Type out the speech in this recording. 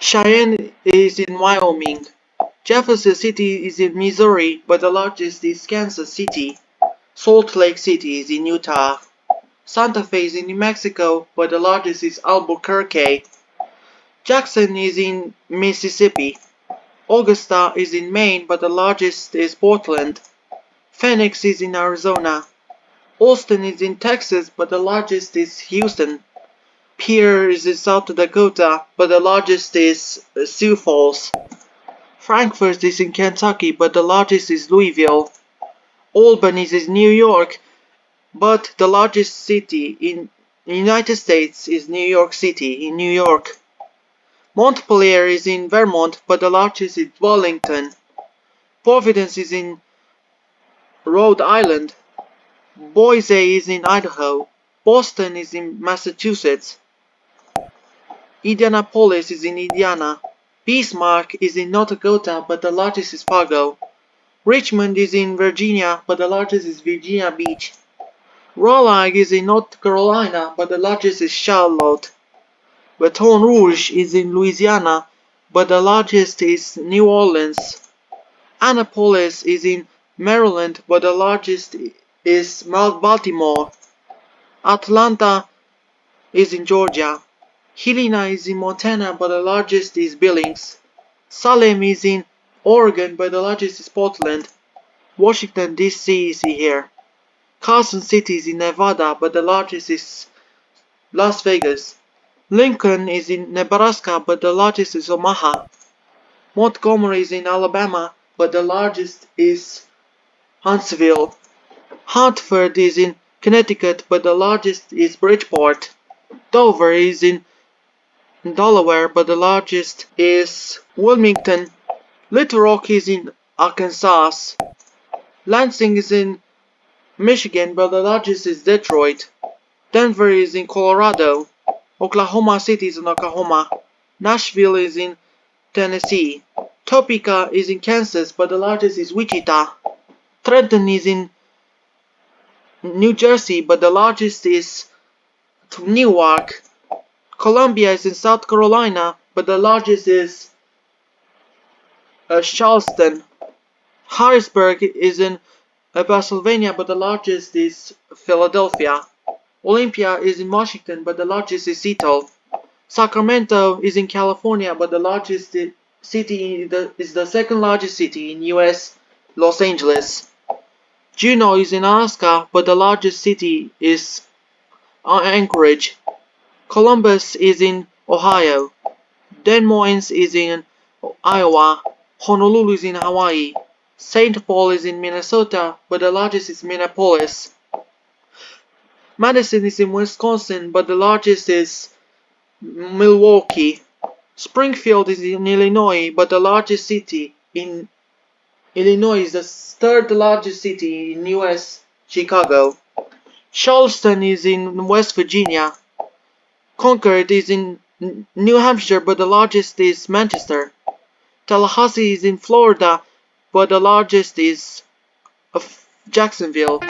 Cheyenne is in Wyoming. Jefferson City is in Missouri, but the largest is Kansas City. Salt Lake City is in Utah. Santa Fe is in New Mexico, but the largest is Albuquerque. Jackson is in Mississippi. Augusta is in Maine, but the largest is Portland. Phoenix is in Arizona. Austin is in Texas, but the largest is Houston. Pierre is in South Dakota, but the largest is Sioux Falls. Frankfort is in Kentucky, but the largest is Louisville. Albany is in New York, but the largest city in the United States is New York City in New York. Montpelier is in Vermont, but the largest is Burlington. Providence is in Rhode Island. Boise is in Idaho. Boston is in Massachusetts. Indianapolis is in Indiana. Bismarck is in North Dakota, but the largest is Fargo. Richmond is in Virginia, but the largest is Virginia Beach. Raleigh is in North Carolina, but the largest is Charlotte. Baton Rouge is in Louisiana, but the largest is New Orleans. Annapolis is in Maryland, but the largest is Baltimore. Atlanta is in Georgia. Helena is in Montana, but the largest is Billings. Salem is in Oregon, but the largest is Portland. Washington DC is here. Carson City is in Nevada, but the largest is Las Vegas. Lincoln is in Nebraska, but the largest is Omaha. Montgomery is in Alabama, but the largest is Huntsville. Hartford is in Connecticut, but the largest is Bridgeport. Dover is in Delaware, but the largest is Wilmington. Little Rock is in Arkansas. Lansing is in Michigan, but the largest is Detroit. Denver is in Colorado. Oklahoma City is in Oklahoma. Nashville is in Tennessee. Topeka is in Kansas, but the largest is Wichita. Trenton is in New Jersey, but the largest is Newark. Columbia is in South Carolina, but the largest is uh, Charleston. Harrisburg is in uh, Pennsylvania, but the largest is Philadelphia. Olympia is in Washington, but the largest is Seattle. Sacramento is in California, but the largest city is the second largest city in US, Los Angeles. Juneau is in Alaska, but the largest city is Anchorage. Columbus is in Ohio. Des Moines is in Iowa. Honolulu is in Hawaii. St. Paul is in Minnesota, but the largest is Minneapolis. Madison is in Wisconsin, but the largest is Milwaukee. Springfield is in Illinois, but the largest city in Illinois is the third largest city in the US, Chicago. Charleston is in West Virginia. Concord is in New Hampshire, but the largest is Manchester. Tallahassee is in Florida, but the largest is Jacksonville.